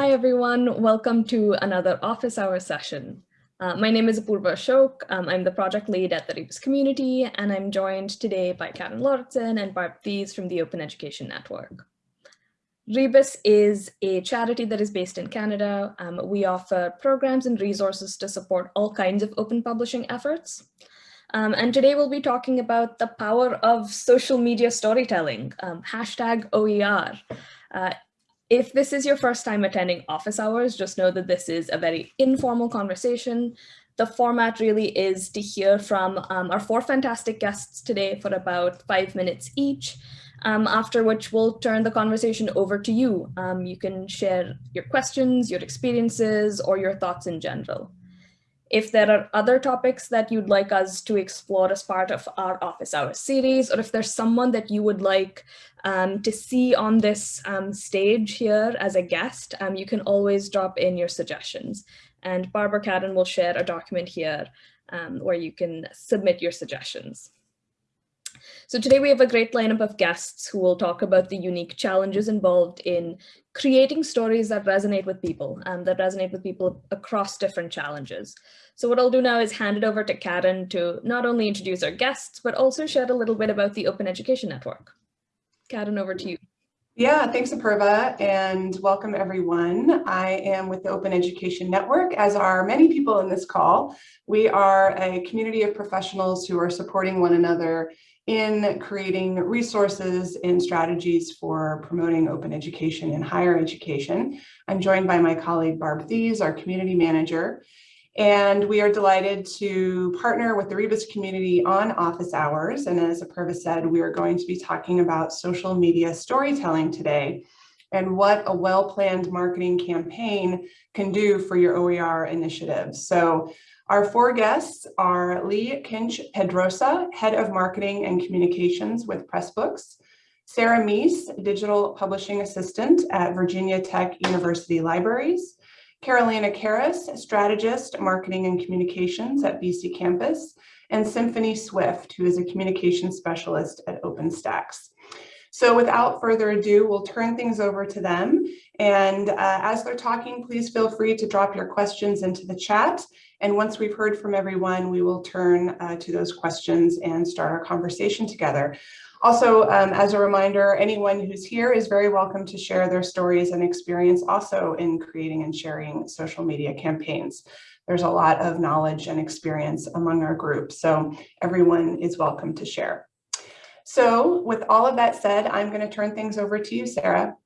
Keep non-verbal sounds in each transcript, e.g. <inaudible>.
Hi, everyone. Welcome to another office hour session. Uh, my name is Apurva Ashok. Um, I'm the project lead at the Rebus community, and I'm joined today by Karen Lauritsen and Barb Thies from the Open Education Network. Rebus is a charity that is based in Canada. Um, we offer programs and resources to support all kinds of open publishing efforts. Um, and today we'll be talking about the power of social media storytelling, um, hashtag OER. Uh, if this is your first time attending office hours, just know that this is a very informal conversation. The format really is to hear from um, our four fantastic guests today for about five minutes each, um, after which we'll turn the conversation over to you. Um, you can share your questions, your experiences, or your thoughts in general. If there are other topics that you'd like us to explore as part of our office hours series, or if there's someone that you would like um, to see on this um, stage here as a guest, um, you can always drop in your suggestions. And Barbara Cadden will share a document here um, where you can submit your suggestions. So today we have a great lineup of guests who will talk about the unique challenges involved in creating stories that resonate with people and that resonate with people across different challenges. So what I'll do now is hand it over to Karen to not only introduce our guests, but also share a little bit about the Open Education Network. Karen, over to you. Yeah, thanks, Apurva, and welcome everyone. I am with the Open Education Network, as are many people in this call. We are a community of professionals who are supporting one another in creating resources and strategies for promoting open education in higher education. I'm joined by my colleague Barb Thies, our community manager, and we are delighted to partner with the Rebus community on office hours. And as Apurva said, we are going to be talking about social media storytelling today and what a well-planned marketing campaign can do for your OER initiatives. So our four guests are Lee Kinch Pedrosa, Head of Marketing and Communications with Pressbooks, Sarah Meese, Digital Publishing Assistant at Virginia Tech University Libraries, Carolina Karras, Strategist, Marketing and Communications at BC Campus, and Symphony Swift, who is a Communications Specialist at OpenStax. So without further ado, we'll turn things over to them. And uh, as they're talking, please feel free to drop your questions into the chat. And once we've heard from everyone, we will turn uh, to those questions and start our conversation together. Also, um, as a reminder, anyone who's here is very welcome to share their stories and experience also in creating and sharing social media campaigns. There's a lot of knowledge and experience among our group, so everyone is welcome to share. So with all of that said, I'm going to turn things over to you, Sarah.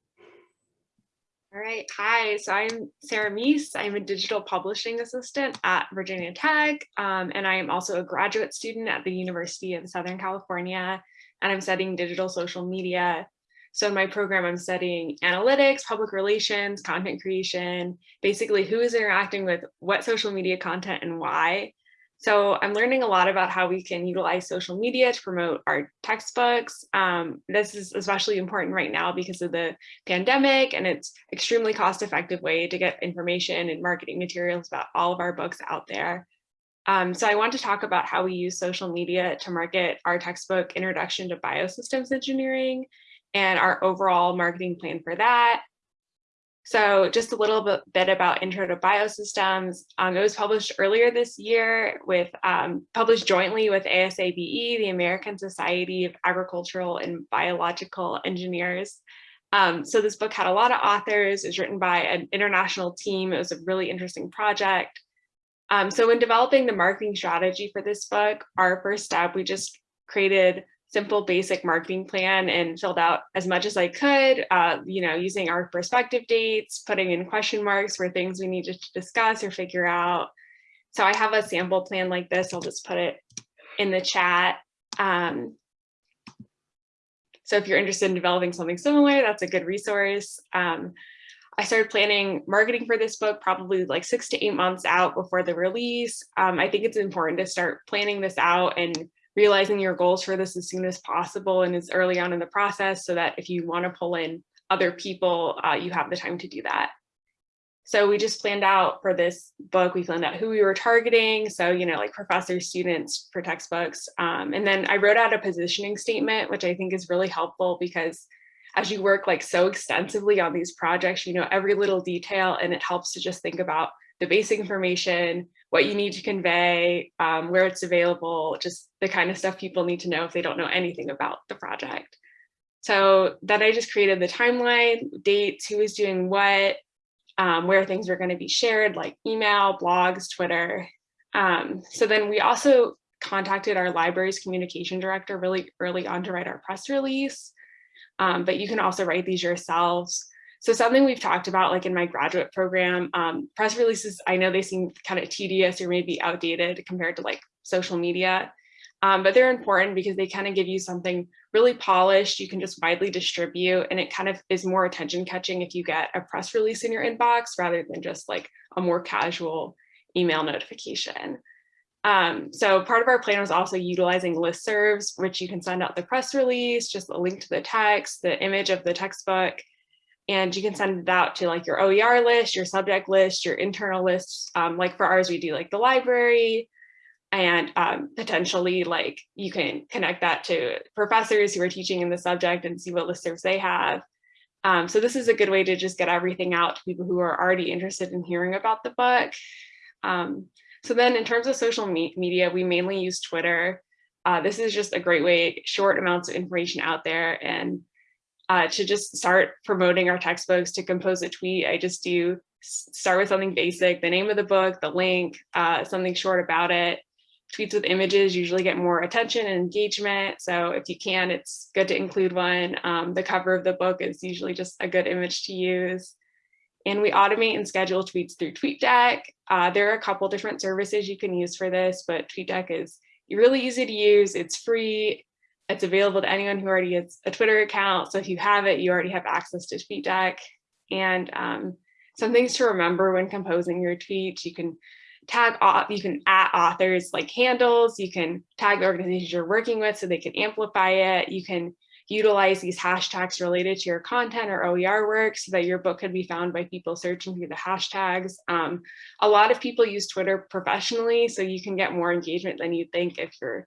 All right. Hi. So I'm Sarah Meese. I'm a digital publishing assistant at Virginia Tech, um, and I am also a graduate student at the University of Southern California, and I'm studying digital social media. So in my program, I'm studying analytics, public relations, content creation, basically who is interacting with what social media content and why. So I'm learning a lot about how we can utilize social media to promote our textbooks. Um, this is especially important right now because of the pandemic and it's extremely cost effective way to get information and marketing materials about all of our books out there. Um, so I want to talk about how we use social media to market our textbook Introduction to Biosystems Engineering and our overall marketing plan for that. So just a little bit, about Intro to Biosystems. Um, it was published earlier this year with um, published jointly with ASABE, the American Society of Agricultural and Biological Engineers. Um, so this book had a lot of authors, it was written by an international team. It was a really interesting project. Um, so in developing the marketing strategy for this book, our first step, we just created simple basic marketing plan and filled out as much as I could, uh, you know, using our perspective dates, putting in question marks for things we needed to discuss or figure out. So I have a sample plan like this. I'll just put it in the chat. Um, so if you're interested in developing something similar, that's a good resource. Um, I started planning marketing for this book probably like six to eight months out before the release. Um, I think it's important to start planning this out and realizing your goals for this as soon as possible and as early on in the process so that if you want to pull in other people, uh, you have the time to do that. So we just planned out for this book, we planned out who we were targeting. So, you know, like professors, students for textbooks. Um, and then I wrote out a positioning statement, which I think is really helpful because as you work like so extensively on these projects, you know every little detail and it helps to just think about the basic information, what you need to convey, um, where it's available, just the kind of stuff people need to know if they don't know anything about the project. So then I just created the timeline, dates, who is doing what, um, where things are going to be shared, like email, blogs, Twitter. Um, so then we also contacted our library's communication director really early on to write our press release. Um, but you can also write these yourselves. So something we've talked about like in my graduate program, um, press releases, I know they seem kind of tedious or maybe outdated compared to like social media, um, but they're important because they kind of give you something really polished, you can just widely distribute and it kind of is more attention catching if you get a press release in your inbox rather than just like a more casual email notification. Um, so part of our plan was also utilizing listservs, which you can send out the press release, just a link to the text, the image of the textbook, and you can send it out to like your OER list, your subject list, your internal lists. Um, like for ours, we do like the library and um, potentially like you can connect that to professors who are teaching in the subject and see what listservs they have. Um, so this is a good way to just get everything out to people who are already interested in hearing about the book. Um, so then in terms of social me media, we mainly use Twitter. Uh, this is just a great way, short amounts of information out there and uh, to just start promoting our textbooks to compose a tweet. I just do start with something basic, the name of the book, the link, uh, something short about it. Tweets with images usually get more attention and engagement. So if you can, it's good to include one. Um, the cover of the book is usually just a good image to use. And we automate and schedule tweets through TweetDeck. Uh, there are a couple different services you can use for this, but TweetDeck is really easy to use. It's free. It's available to anyone who already has a Twitter account. So if you have it, you already have access to TweetDeck. And um, some things to remember when composing your tweets, you can tag you can add authors like handles, you can tag the organizations you're working with so they can amplify it. You can utilize these hashtags related to your content or OER work so that your book could be found by people searching through the hashtags. Um, a lot of people use Twitter professionally, so you can get more engagement than you think if you're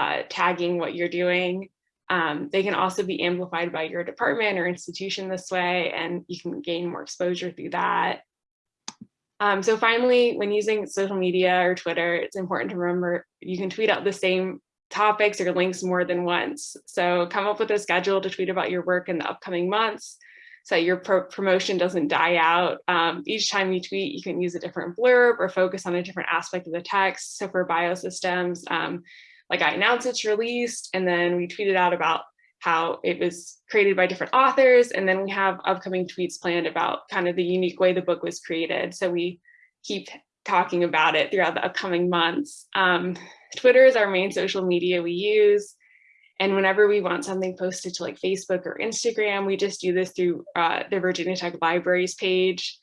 uh, tagging what you're doing. Um, they can also be amplified by your department or institution this way, and you can gain more exposure through that. Um, so finally, when using social media or Twitter, it's important to remember you can tweet out the same topics or links more than once. So come up with a schedule to tweet about your work in the upcoming months so your pro promotion doesn't die out. Um, each time you tweet, you can use a different blurb or focus on a different aspect of the text. So for biosystems, um, like I announced it's released and then we tweeted out about how it was created by different authors. And then we have upcoming tweets planned about kind of the unique way the book was created. So we keep talking about it throughout the upcoming months. Um, Twitter is our main social media we use. And whenever we want something posted to like Facebook or Instagram, we just do this through uh, the Virginia Tech Libraries page.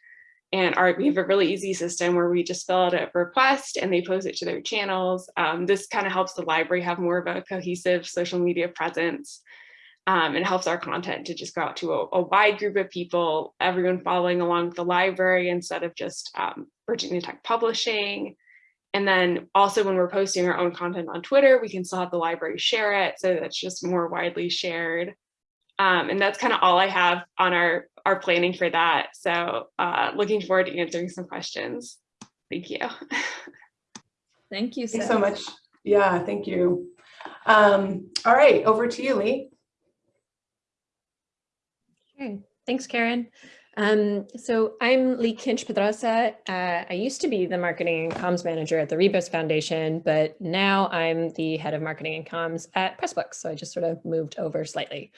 And our, we have a really easy system where we just fill out a request and they post it to their channels. Um, this kind of helps the library have more of a cohesive social media presence um, and helps our content to just go out to a, a, wide group of people, everyone following along with the library instead of just um, Virginia Tech Publishing. And then also when we're posting our own content on Twitter, we can still have the library share it. So that's just more widely shared. Um, and that's kind of all I have on our, our planning for that. So uh, looking forward to answering some questions. Thank you. <laughs> Thank you. Thanks so much. Yeah, thank you. Um, all right, over to you, Lee. Okay, thanks, Karen. Um, so I'm Lee Kinch Pedrosa. Uh, I used to be the marketing and comms manager at the Rebus Foundation, but now I'm the head of marketing and comms at Pressbooks. So I just sort of moved over slightly.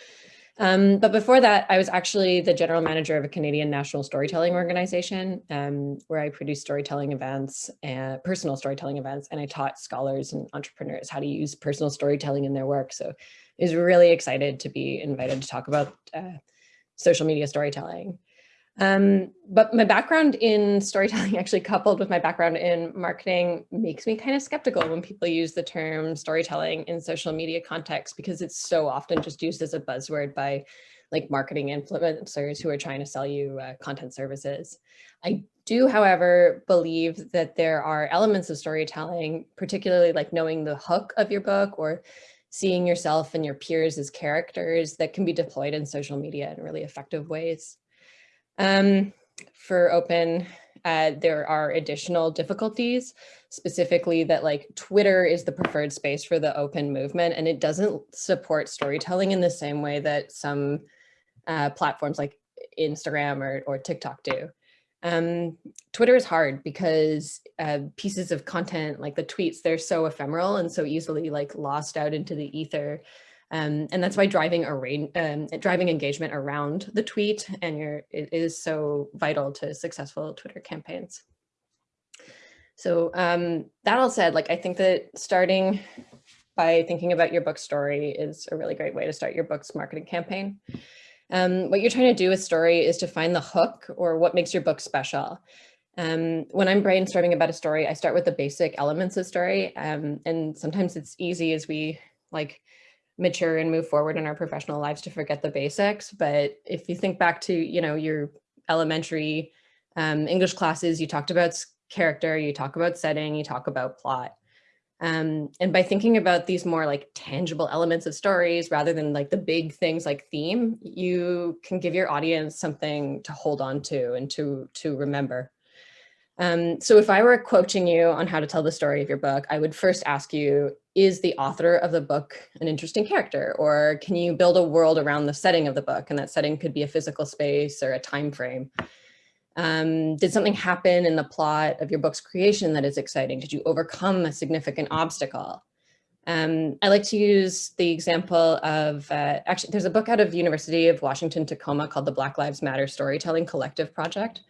Um, but before that, I was actually the general manager of a Canadian national storytelling organization um, where I produced storytelling events and personal storytelling events. And I taught scholars and entrepreneurs how to use personal storytelling in their work. So I was really excited to be invited to talk about uh, social media storytelling. Um, but my background in storytelling <laughs> actually coupled with my background in marketing makes me kind of skeptical when people use the term storytelling in social media context because it's so often just used as a buzzword by like marketing influencers who are trying to sell you uh, content services. I do, however, believe that there are elements of storytelling, particularly like knowing the hook of your book or seeing yourself and your peers as characters that can be deployed in social media in really effective ways. Um, for open, uh, there are additional difficulties, specifically that like Twitter is the preferred space for the open movement and it doesn't support storytelling in the same way that some uh, platforms like Instagram or, or TikTok do. Um, Twitter is hard because uh, pieces of content like the tweets, they're so ephemeral and so easily like lost out into the ether. Um, and that's why driving um, driving engagement around the tweet and your it is so vital to successful Twitter campaigns. So um, that all said, like I think that starting by thinking about your book story is a really great way to start your book's marketing campaign. Um, what you're trying to do with story is to find the hook or what makes your book special. Um, when I'm brainstorming about a story, I start with the basic elements of story. Um, and sometimes it's easy as we like mature and move forward in our professional lives to forget the basics. But if you think back to, you know, your elementary um, English classes, you talked about character, you talk about setting, you talk about plot. Um, and by thinking about these more like tangible elements of stories rather than like the big things like theme, you can give your audience something to hold on to and to, to remember. Um, so if I were quoting you on how to tell the story of your book, I would first ask you, is the author of the book an interesting character? Or can you build a world around the setting of the book? And that setting could be a physical space or a time frame. Um, did something happen in the plot of your book's creation that is exciting? Did you overcome a significant obstacle? Um, I like to use the example of, uh, actually, there's a book out of University of Washington, Tacoma called the Black Lives Matter Storytelling Collective Project.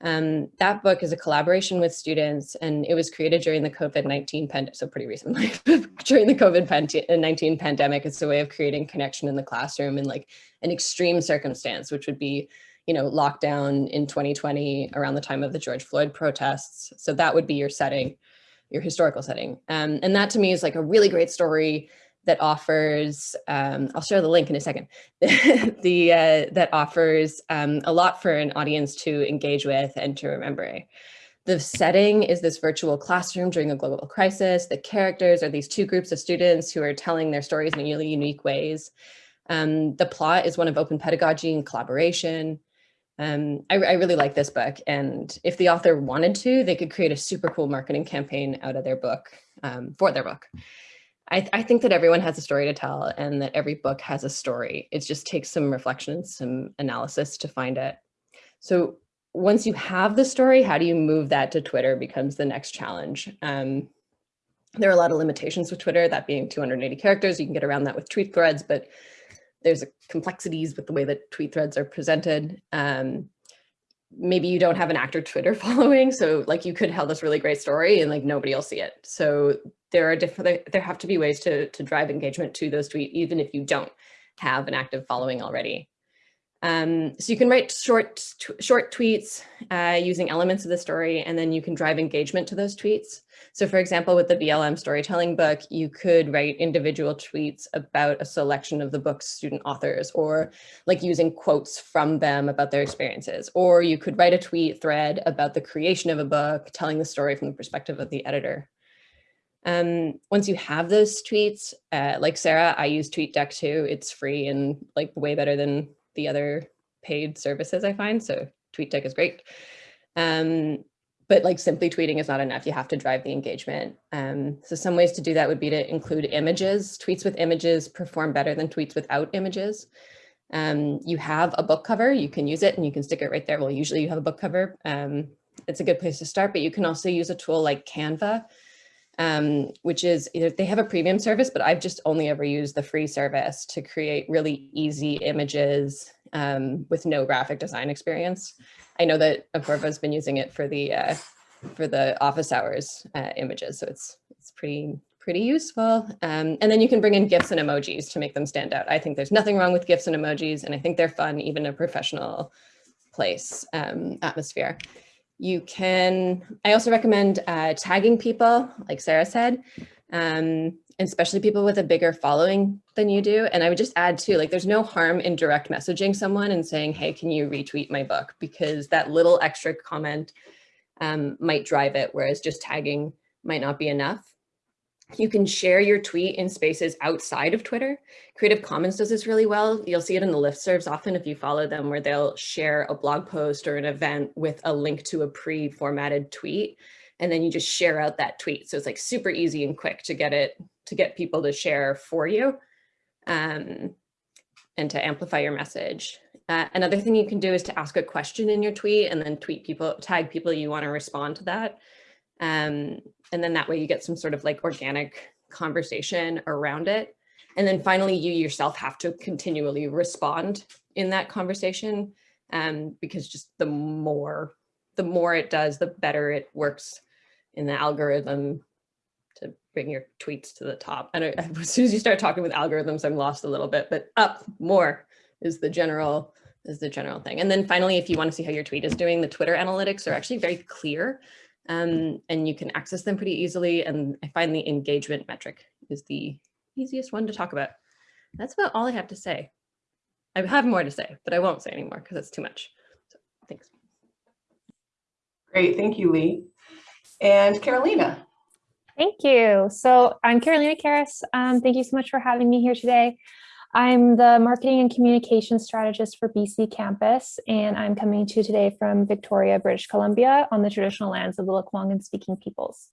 Um, that book is a collaboration with students and it was created during the COVID-19 pandemic, so pretty recently, <laughs> during the COVID-19 pandemic. It's a way of creating connection in the classroom in like an extreme circumstance, which would be you know, lockdown in 2020 around the time of the George Floyd protests. So that would be your setting, your historical setting. Um, and that to me is like a really great story that offers, um, I'll share the link in a second, <laughs> the uh, that offers um, a lot for an audience to engage with and to remember. The setting is this virtual classroom during a global crisis. The characters are these two groups of students who are telling their stories in really unique ways. Um, the plot is one of open pedagogy and collaboration. Um, I, I, really like this book and if the author wanted to, they could create a super cool marketing campaign out of their book um, for their book. I, I, think that everyone has a story to tell and that every book has a story. It just takes some reflection and some analysis to find it. So once you have the story, how do you move that to Twitter becomes the next challenge. Um, there are a lot of limitations with Twitter, that being 280 characters. You can get around that with tweet threads, but there's complexities with the way that tweet threads are presented. Um, maybe you don't have an active Twitter <laughs> following. So like you could tell this really great story and like nobody will see it. So there are different, there have to be ways to, to drive engagement to those tweets, even if you don't have an active following already. Um, so you can write short, short tweets uh, using elements of the story, and then you can drive engagement to those tweets. So for example, with the BLM storytelling book, you could write individual tweets about a selection of the book's student authors, or like using quotes from them about their experiences. Or you could write a tweet thread about the creation of a book, telling the story from the perspective of the editor. Um, once you have those tweets, uh, like Sarah, I use TweetDeck too. It's free and like way better than the other paid services I find. So TweetDeck is great. Um, but like simply tweeting is not enough. You have to drive the engagement. Um, so some ways to do that would be to include images. Tweets with images perform better than tweets without images. Um, you have a book cover, you can use it and you can stick it right there. Well, usually you have a book cover. Um, it's a good place to start, but you can also use a tool like Canva um, which is they have a premium service, but I've just only ever used the free service to create really easy images um, with no graphic design experience. I know that Apurva has been using it for the uh, for the office hours uh, images, so it's it's pretty pretty useful. Um, and then you can bring in GIFs and emojis to make them stand out. I think there's nothing wrong with GIFs and emojis, and I think they're fun even in a professional place um, atmosphere. You can, I also recommend uh, tagging people, like Sarah said, um, especially people with a bigger following than you do. And I would just add too, like there's no harm in direct messaging someone and saying, hey, can you retweet my book? Because that little extra comment um, might drive it, whereas just tagging might not be enough. You can share your tweet in spaces outside of Twitter. Creative Commons does this really well. You'll see it in the listservs often if you follow them where they'll share a blog post or an event with a link to a pre-formatted tweet. And then you just share out that tweet. So it's like super easy and quick to get it, to get people to share for you um, and to amplify your message. Uh, another thing you can do is to ask a question in your tweet and then tweet people, tag people you want to respond to that. Um, and then that way you get some sort of like organic conversation around it. And then finally, you yourself have to continually respond in that conversation um, because just the more, the more it does, the better it works in the algorithm to bring your tweets to the top. And <laughs> as soon as you start talking with algorithms, I'm lost a little bit, but up more is the general is the general thing. And then finally, if you want to see how your tweet is doing, the Twitter analytics are actually very clear um, and you can access them pretty easily. And I find the engagement metric is the easiest one to talk about. That's about all I have to say. I have more to say, but I won't say anymore because it's too much. So thanks. Great, thank you, Lee. And Carolina. Thank you. So I'm Carolina Karras. Um, thank you so much for having me here today. I'm the marketing and communication strategist for BC campus, and I'm coming to you today from Victoria, British Columbia on the traditional lands of the Lekwungen speaking peoples.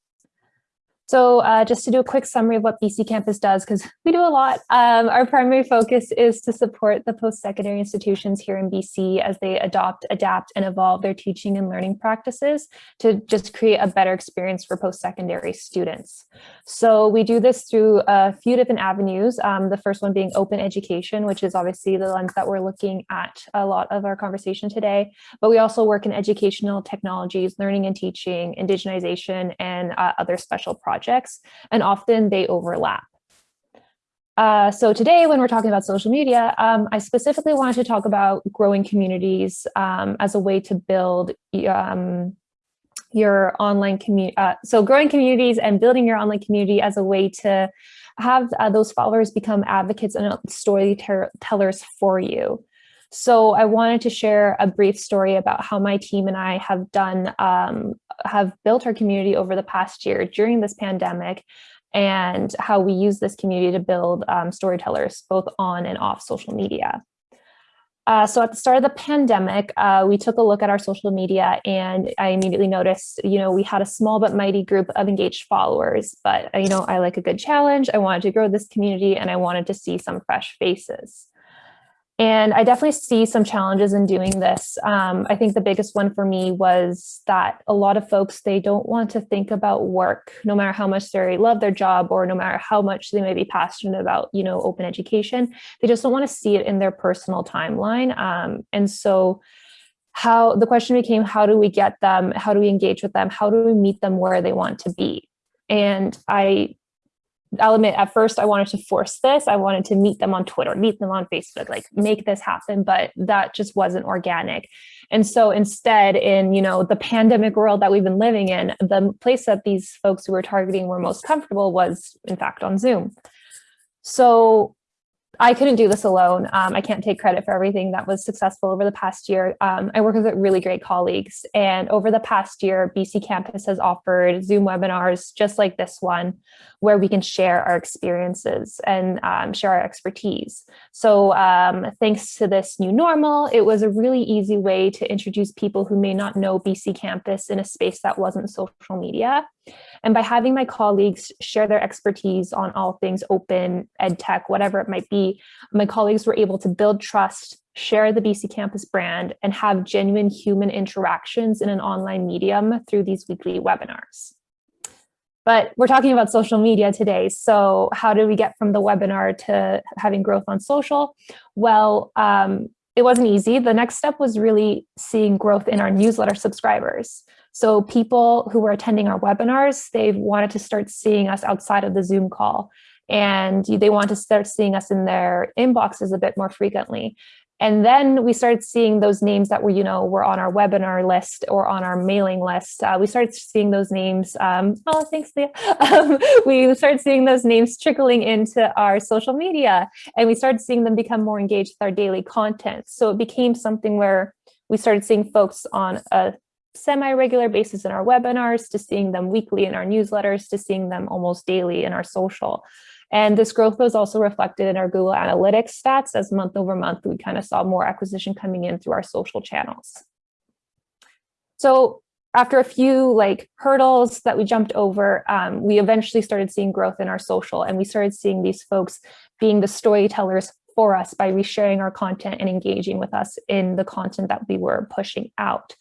So uh, just to do a quick summary of what BC Campus does, because we do a lot, um, our primary focus is to support the post-secondary institutions here in BC as they adopt, adapt, and evolve their teaching and learning practices to just create a better experience for post-secondary students. So we do this through a few different avenues. Um, the first one being open education, which is obviously the lens that we're looking at a lot of our conversation today. But we also work in educational technologies, learning and teaching, indigenization, and uh, other special projects projects, and often they overlap. Uh, so today, when we're talking about social media, um, I specifically wanted to talk about growing communities um, as a way to build um, your online community. Uh, so growing communities and building your online community as a way to have uh, those followers become advocates and storytellers for you. So I wanted to share a brief story about how my team and I have done, um, have built our community over the past year during this pandemic and how we use this community to build um, storytellers both on and off social media. Uh, so at the start of the pandemic, uh, we took a look at our social media and I immediately noticed, you know, we had a small but mighty group of engaged followers, but, you know, I like a good challenge. I wanted to grow this community and I wanted to see some fresh faces. And I definitely see some challenges in doing this. Um, I think the biggest one for me was that a lot of folks, they don't want to think about work, no matter how much they love their job or no matter how much they may be passionate about, you know, open education. They just don't want to see it in their personal timeline. Um, and so how the question became, how do we get them? How do we engage with them? How do we meet them where they want to be? And I I'll admit at first I wanted to force this. I wanted to meet them on Twitter, meet them on Facebook, like make this happen, but that just wasn't organic. And so instead in, you know, the pandemic world that we've been living in, the place that these folks who were targeting were most comfortable was in fact on Zoom. So I couldn't do this alone. Um, I can't take credit for everything that was successful over the past year. Um, I work with really great colleagues and over the past year, BC Campus has offered Zoom webinars just like this one, where we can share our experiences and um, share our expertise. So um, thanks to this new normal, it was a really easy way to introduce people who may not know BC Campus in a space that wasn't social media. And by having my colleagues share their expertise on all things open, ed tech, whatever it might be, my colleagues were able to build trust, share the BC Campus brand, and have genuine human interactions in an online medium through these weekly webinars. But we're talking about social media today. So how do we get from the webinar to having growth on social? Well, um, it wasn't easy. The next step was really seeing growth in our newsletter subscribers. So people who were attending our webinars, they wanted to start seeing us outside of the Zoom call and they want to start seeing us in their inboxes a bit more frequently. And then we started seeing those names that were, you know, were on our webinar list or on our mailing list. Uh, we started seeing those names. Um, oh, thanks, Leah. <laughs> Um, we started seeing those names trickling into our social media and we started seeing them become more engaged with our daily content. So it became something where we started seeing folks on a semi-regular basis in our webinars to seeing them weekly in our newsletters to seeing them almost daily in our social. And this growth was also reflected in our Google Analytics stats as month over month, we kind of saw more acquisition coming in through our social channels. So after a few like hurdles that we jumped over, um, we eventually started seeing growth in our social and we started seeing these folks being the storytellers for us by resharing our content and engaging with us in the content that we were pushing out.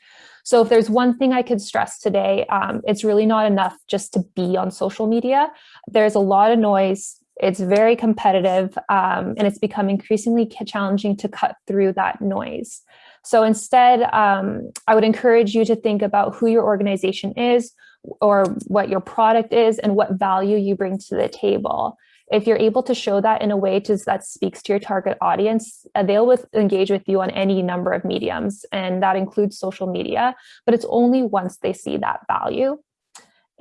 So if there's one thing I could stress today, um, it's really not enough just to be on social media. There's a lot of noise. It's very competitive um, and it's become increasingly challenging to cut through that noise. So instead, um, I would encourage you to think about who your organization is or what your product is and what value you bring to the table. If you're able to show that in a way to, that speaks to your target audience, uh, they'll with, engage with you on any number of mediums, and that includes social media, but it's only once they see that value.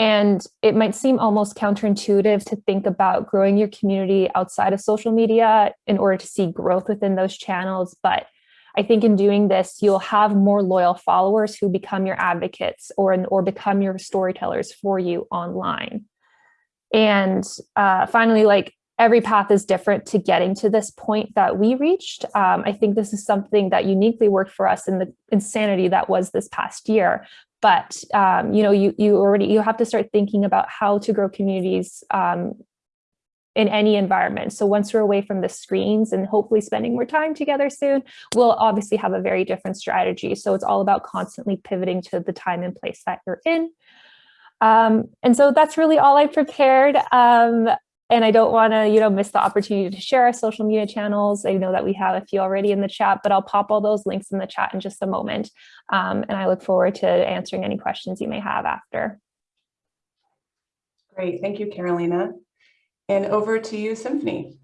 And it might seem almost counterintuitive to think about growing your community outside of social media in order to see growth within those channels. But I think in doing this, you'll have more loyal followers who become your advocates or, or become your storytellers for you online. And uh, finally, like every path is different to getting to this point that we reached. Um, I think this is something that uniquely worked for us in the insanity that was this past year. But um, you know, you you already you have to start thinking about how to grow communities um, in any environment. So once we're away from the screens and hopefully spending more time together soon, we'll obviously have a very different strategy. So it's all about constantly pivoting to the time and place that you're in. Um, and so that's really all I prepared. Um, and I don't want to, you know, miss the opportunity to share our social media channels. I know that we have a few already in the chat, but I'll pop all those links in the chat in just a moment. Um, and I look forward to answering any questions you may have after. Great, thank you, Carolina. And over to you, Symphony.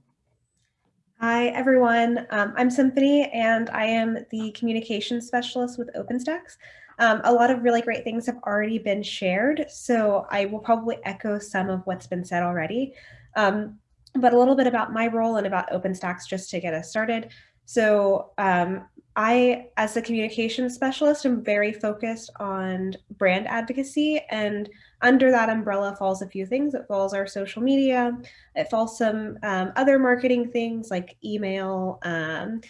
Hi, everyone. Um, I'm Symphony, and I am the communications specialist with OpenStax. Um, a lot of really great things have already been shared, so I will probably echo some of what's been said already. Um, but a little bit about my role and about OpenStax just to get us started. So um, I, as a communications specialist, am very focused on brand advocacy and under that umbrella falls a few things. It falls our social media, it falls some um, other marketing things like email, um,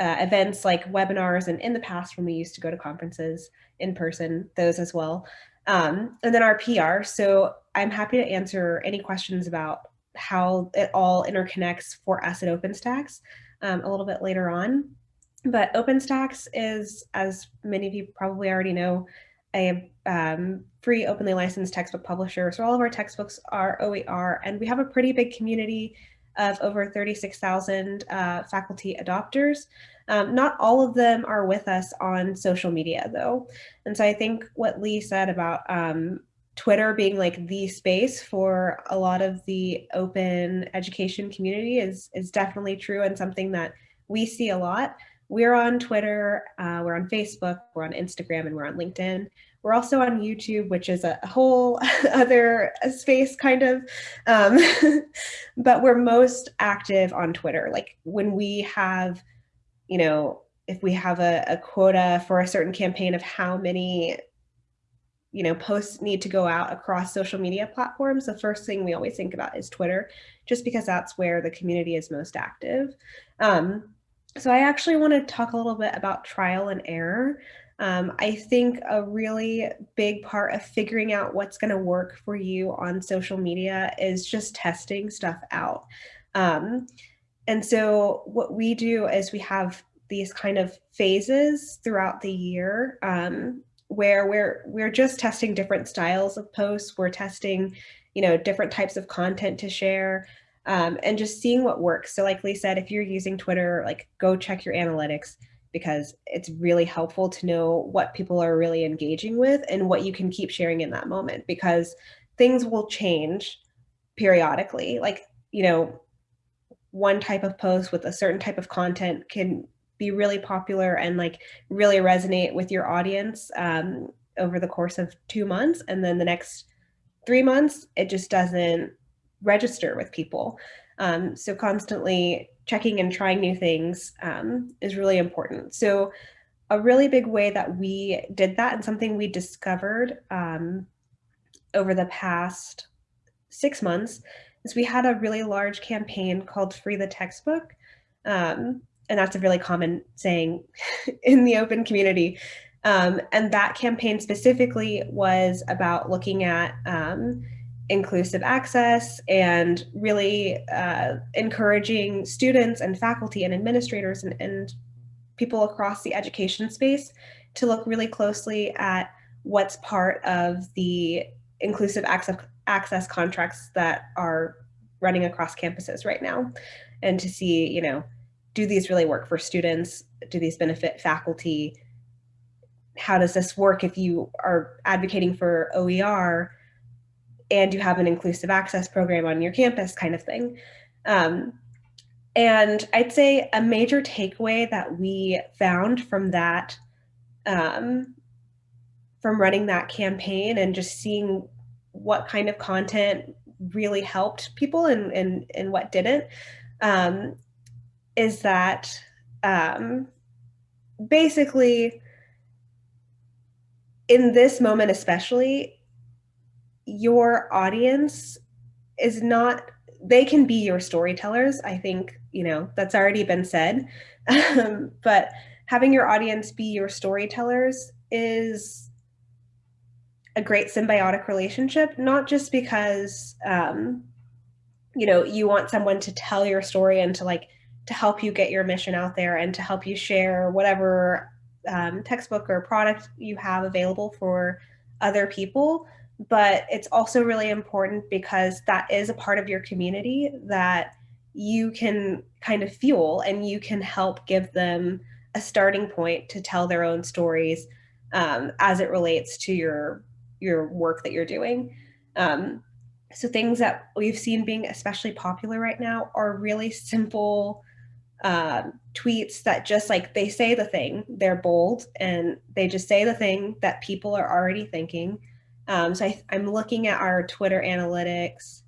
uh, events like webinars and in the past when we used to go to conferences in person, those as well. Um, and then our PR. So I'm happy to answer any questions about how it all interconnects for us at OpenStax um, a little bit later on. But OpenStax is, as many of you probably already know, a um, free openly licensed textbook publisher. So all of our textbooks are OER and we have a pretty big community of over 36,000 uh, faculty adopters. Um, not all of them are with us on social media though. And so I think what Lee said about um, Twitter being like the space for a lot of the open education community is, is definitely true and something that we see a lot. We're on Twitter, uh, we're on Facebook, we're on Instagram, and we're on LinkedIn. We're also on YouTube, which is a whole <laughs> other space kind of, um, <laughs> but we're most active on Twitter. Like when we have, you know, if we have a, a quota for a certain campaign of how many you know, posts need to go out across social media platforms, the first thing we always think about is Twitter, just because that's where the community is most active. Um, so I actually want to talk a little bit about trial and error. Um, I think a really big part of figuring out what's going to work for you on social media is just testing stuff out. Um, and so what we do is we have these kind of phases throughout the year um, where we're we're just testing different styles of posts. We're testing, you know, different types of content to share um, and just seeing what works. So like Lee said, if you're using Twitter, like go check your analytics because it's really helpful to know what people are really engaging with and what you can keep sharing in that moment because things will change periodically. Like, you know, one type of post with a certain type of content can be really popular and like really resonate with your audience um, over the course of two months. And then the next three months, it just doesn't register with people. Um, so constantly checking and trying new things um, is really important. So a really big way that we did that and something we discovered um, over the past six months is we had a really large campaign called Free the Textbook. Um, and that's a really common saying <laughs> in the open community. Um, and that campaign specifically was about looking at um, inclusive access and really uh, encouraging students and faculty and administrators and, and people across the education space to look really closely at what's part of the inclusive access, access contracts that are running across campuses right now and to see, you know, do these really work for students? Do these benefit faculty? How does this work if you are advocating for OER and you have an inclusive access program on your campus kind of thing? Um, and I'd say a major takeaway that we found from that, um, from running that campaign and just seeing what kind of content really helped people and, and, and what didn't, um, is that um, basically in this moment especially, your audience is not they can be your storytellers. I think, you know, that's already been said. <laughs> Um, but having your audience be your storytellers is a great symbiotic relationship, not just because, um, you know, you want someone to tell your story and to like, to help you get your mission out there and to help you share whatever um, textbook or product you have available for other people, but it's also really important because that is a part of your community that you can kind of fuel and you can help give them a starting point to tell their own stories um, as it relates to your your work that you're doing. Um, so things that we've seen being especially popular right now are really simple uh, tweets that just like they say the thing, they're bold and they just say the thing that people are already thinking um, so I, am looking at our Twitter analytics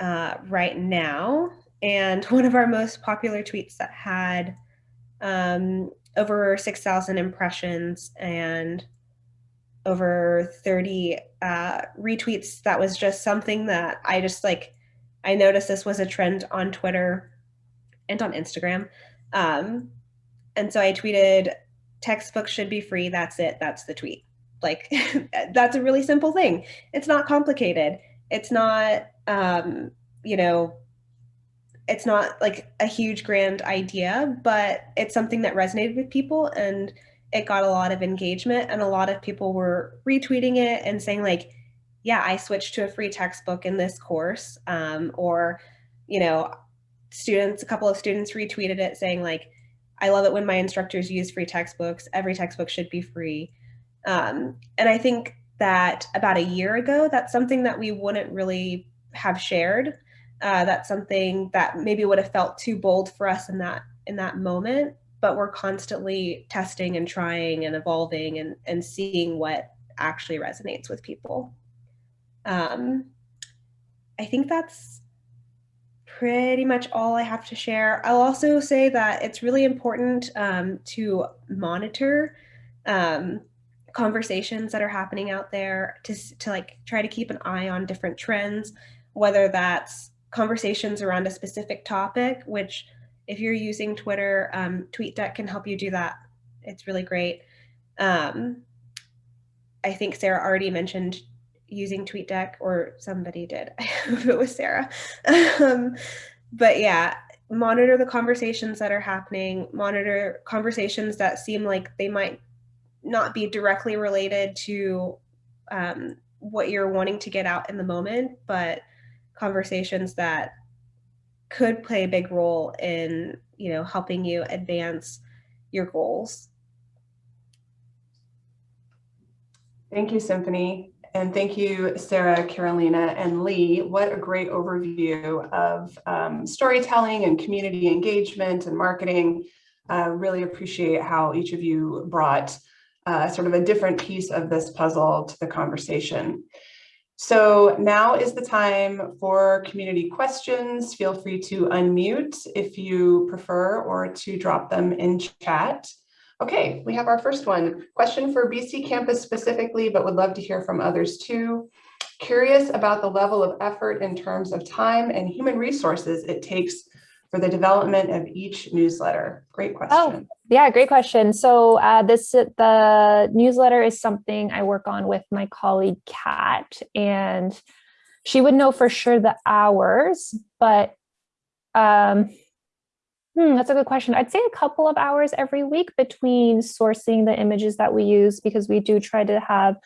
uh, right now. And <laughs> one of our most popular tweets that had um, over 6,000 impressions and over 30 uh, retweets, that was just something that I just like, I noticed this was a trend on Twitter and on Instagram. Um, and so I tweeted, textbooks should be free. That's it. That's the tweet. Like <laughs> that's a really simple thing. It's not complicated. It's not, um, you know, it's not like a huge grand idea, but it's something that resonated with people and it got a lot of engagement and a lot of people were retweeting it and saying like, yeah, I switched to a free textbook in this course. Um, or, you know, students, a couple of students retweeted it saying like, I love it when my instructors use free textbooks. Every textbook should be free. Um, and I think that about a year ago, that's something that we wouldn't really have shared. Uh, that's something that maybe would have felt too bold for us in that in that moment. But we're constantly testing and trying and evolving and, and seeing what actually resonates with people. Um, I think that's pretty much all I have to share. I'll also say that it's really important um, to monitor um, conversations that are happening out there to, to like try to keep an eye on different trends, whether that's conversations around a specific topic, which if you're using Twitter, um, TweetDeck can help you do that. It's really great. Um, I think Sarah already mentioned using TweetDeck or somebody did. <laughs> I hope it was Sarah. um, but yeah, monitor the conversations that are happening, monitor conversations that seem like they might not be directly related to um, what you're wanting to get out in the moment, but conversations that could play a big role in, you know, helping you advance your goals. Thank you, Symphony. And thank you, Sarah, Carolina, and Lee. What a great overview of um, storytelling and community engagement and marketing. Uh, really appreciate how each of you brought uh, sort of a different piece of this puzzle to the conversation. So now is the time for community questions. Feel free to unmute if you prefer or to drop them in chat. Okay, we have our first one. Question for BC campus specifically, but would love to hear from others too. Curious about the level of effort in terms of time and human resources it takes for the development of each newsletter. Great question. Oh, Yeah, great question. So uh, this the newsletter is something I work on with my colleague Kat, and she would know for sure the hours, but um, hmm, that's a good question. I'd say a couple of hours every week between sourcing the images that we use because we do try to have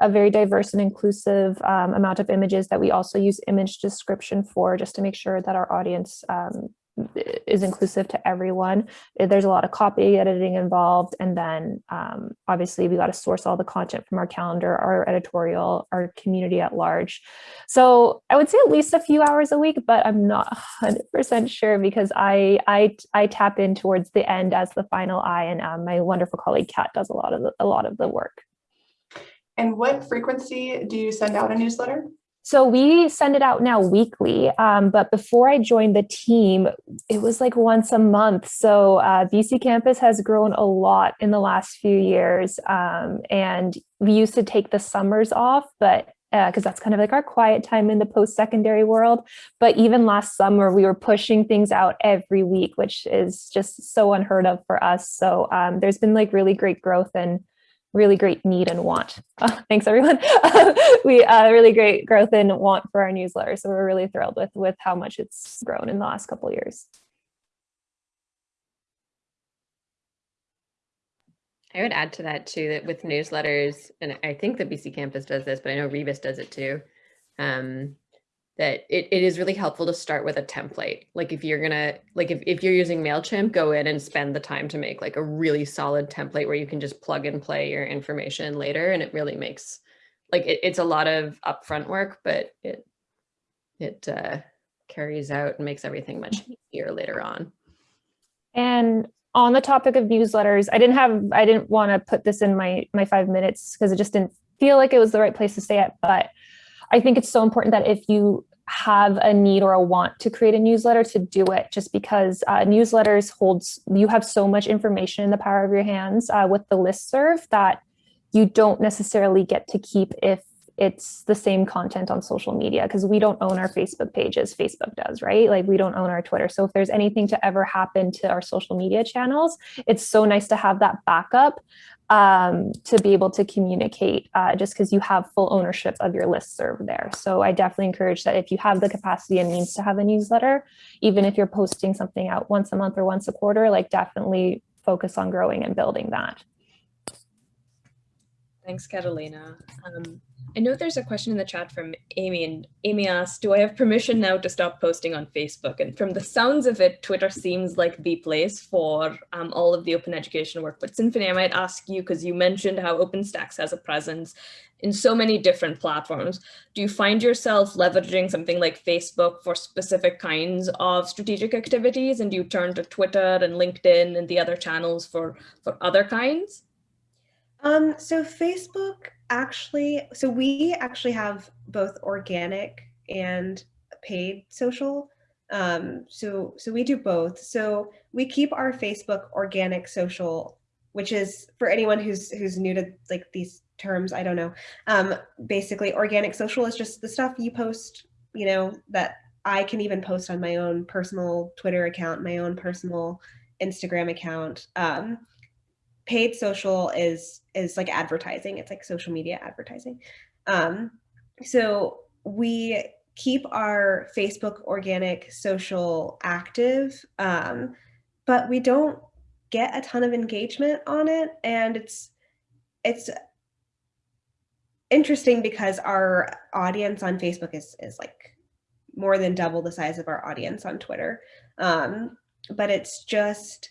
a very diverse and inclusive um, amount of images that we also use image description for just to make sure that our audience um, is inclusive to everyone. Eh, there's a lot of copy editing involved. And then um, obviously we got to source all the content from our calendar, our editorial, our community at large. So I would say at least a few hours a week, but I'm not 100% sure because I, I, I tap in towards the end as the final eye and um, my wonderful colleague Kat does a lot of the, a lot of the work. And what frequency do you send out a newsletter? So we send it out now weekly, um, but before I joined the team, it was like once a month. So uh, BC Campus has grown a lot in the last few years. Um, and we used to take the summers off, but because uh, that's kind of like our quiet time in the post-secondary world. But even last summer, we were pushing things out every week, which is just so unheard of for us. So um, there's been like really great growth and really great need and want. <laughs> Oh, thanks, everyone. <laughs> we uh, really great growth and want for our newsletter. So we're really thrilled with, with how much it's grown in the last couple years. I would add to that too, that with newsletters, and I think the BC campus does this, but I know Rebus does it too. Um, that it, it is really helpful to start with a template. Like if you're gonna, like if, if you're using MailChimp, go in and spend the time to make like a really solid template where you can just plug and play your information later. And it really makes, like it, it's a lot of upfront work, but it, it uh, carries out and makes everything much easier later on. And on the topic of newsletters, I didn't have, I didn't want to put this in my, my five minutes because it just didn't feel like it was the right place to say it, but I think it's so important that if you have a need or a want to create a newsletter to do it just because uh, newsletters holds you have so much information in the power of your hands uh, with the list serve that you don't necessarily get to keep if it's the same content on social media because we don't own our Facebook pages. Facebook does right? Like we don't own our Twitter. So if there's anything to ever happen to our social media channels it's so nice to have that backup um, to be able to communicate uh, just because you have full ownership of your list serve there. So I definitely encourage that if you have the capacity and means to have a newsletter, even if you're posting something out once a month or once a quarter, like definitely focus on growing and building that. Thanks, Catalina. Um, I know there's a question in the chat from Amy, and Amy asked, do I have permission now to stop posting on Facebook? And from the sounds of it, Twitter seems like the place for um, all of the open education work. But Symphony, I might ask you, because you mentioned how OpenStax has a presence in so many different platforms. Do you find yourself leveraging something like Facebook for specific kinds of strategic activities? And do you turn to Twitter and LinkedIn and the other channels for, for other kinds? Um, so Facebook actually, so we actually have both organic and paid social. Um, so, so we do both. So we keep our Facebook organic social, which is for anyone who's, who's new to like these terms, I don't know. Um, basically organic social is just the stuff you post, you know, that I can even post on my own personal Twitter account, my own personal Instagram account. Um, paid social is is like advertising. It's like social media advertising. Um so we keep our facebook organic social active um but we don't get a ton of engagement on it. And it's it's interesting because our audience on facebook is is like more than double the size of our audience on twitter. Um but it's just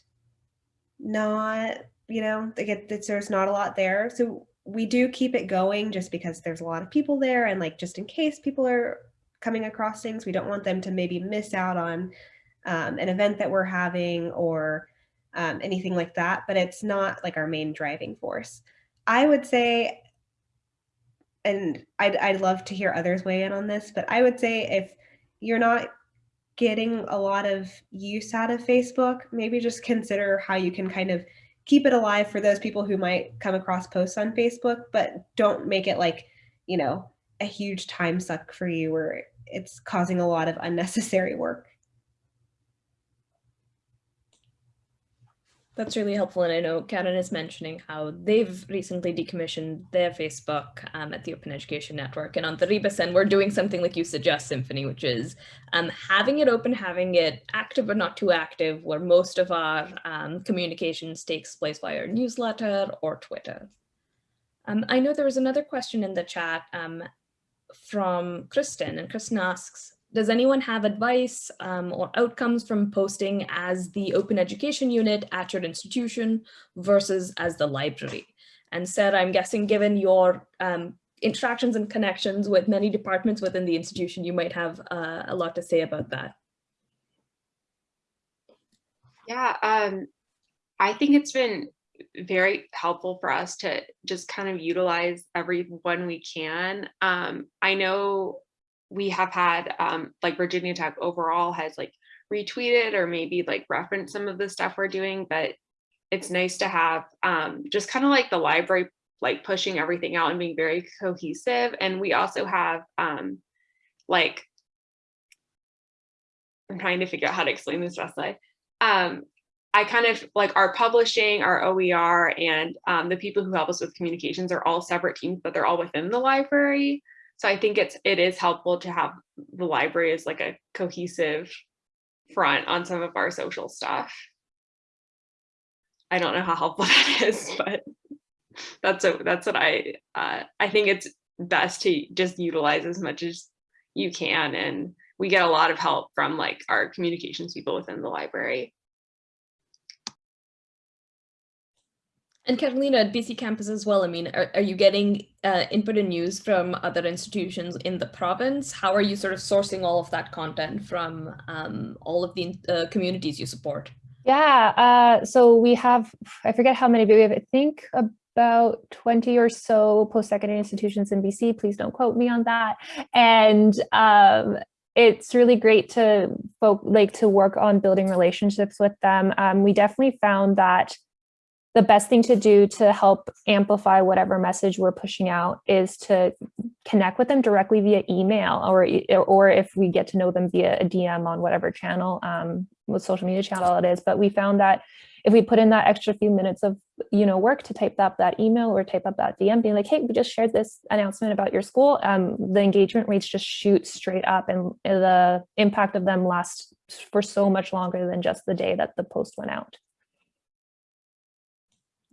not you know, they get that there's not a lot there. So we do keep it going just because there's a lot of people there and like just in case people are coming across things, we don't want them to maybe miss out on um, an event that we're having or um, anything like that, but it's not like our main driving force. I would say, and I'd, I'd love to hear others weigh in on this, but I would say if you're not getting a lot of use out of Facebook, maybe just consider how you can kind of keep it alive for those people who might come across posts on Facebook, but don't make it like, you know, a huge time suck for you where it's causing a lot of unnecessary work. That's really helpful. And I know Karen is mentioning how they've recently decommissioned their Facebook um, at the Open Education Network. And on the Rebus end, we're doing something like you suggest, Symphony, which is um, having it open, having it active but not too active, where most of our um, communications takes place via our newsletter or Twitter. Um, I know there was another question in the chat um, from Kristen, and Kristen asks, does anyone have advice um, or outcomes from posting as the open education unit at your institution versus as the library? And Sarah, I'm guessing given your um, interactions and connections with many departments within the institution, you might have uh, a lot to say about that. Yeah, um, I think it's been very helpful for us to just kind of utilize everyone we can. Um, I know we have had um, like Virginia Tech overall has like retweeted or maybe like referenced some of the stuff we're doing, but it's nice to have um, just kind of like the library like pushing everything out and being very cohesive. And we also have um, like, I'm trying to figure out how to explain this best Um, I kind of like our publishing, our OER, and um, the people who help us with communications are all separate teams, but they're all within the library. So I think it's it is helpful to have the library as like a cohesive front on some of our social stuff. I don't know how helpful <laughs> that is, but that's a, that's what I uh, I think it's best to just utilize as much as you can, and we get a lot of help from like our communications people within the library. And Catalina at BC campus as well. I mean, are, are you getting uh, input and news from other institutions in the province? How are you sort of sourcing all of that content from um, all of the uh, communities you support? Yeah, uh, so we have, I forget how many, but we have, I think about 20 or so post-secondary institutions in BC. Please don't quote me on that. And um, it's really great to folk like to work on building relationships with them. Um, we definitely found that the best thing to do to help amplify whatever message we're pushing out is to connect with them directly via email or or if we get to know them via a DM on whatever channel, um, what social media channel it is. But we found that if we put in that extra few minutes of you know work to type up that email or type up that DM, being like, hey, we just shared this announcement about your school, um, the engagement rates just shoot straight up, and the impact of them lasts for so much longer than just the day that the post went out.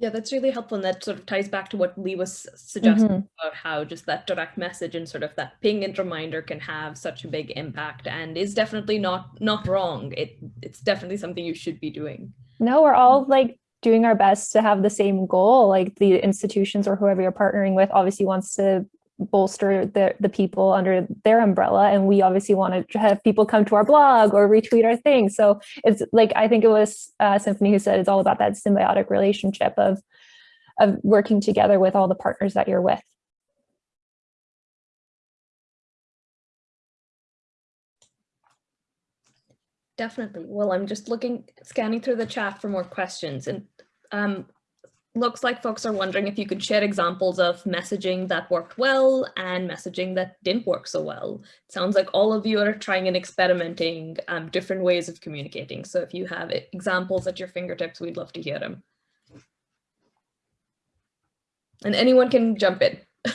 Yeah, that's really helpful. And that sort of ties back to what Lee was suggesting Mhm. about how just that direct message and sort of that ping and reminder can have such a big impact and is definitely not not wrong. It it's definitely something you should be doing. No, we're all like doing our best to have the same goal. Like the institutions or whoever you're partnering with obviously wants to bolster the, the people under their umbrella. And we obviously want to have people come to our blog or retweet our thing. So it's like, I think it was uh, Symphony who said it's all about that symbiotic relationship of, of working together with all the partners that you're with. Definitely. Well, I'm just looking, scanning through the chat for more questions and um, looks like folks are wondering if you could share examples of messaging that worked well and messaging that didn't work so well. It sounds like all of you are trying and experimenting um, different ways of communicating. So if you have examples at your fingertips, we'd love to hear them. And anyone can jump in. <laughs>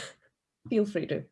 Feel free to.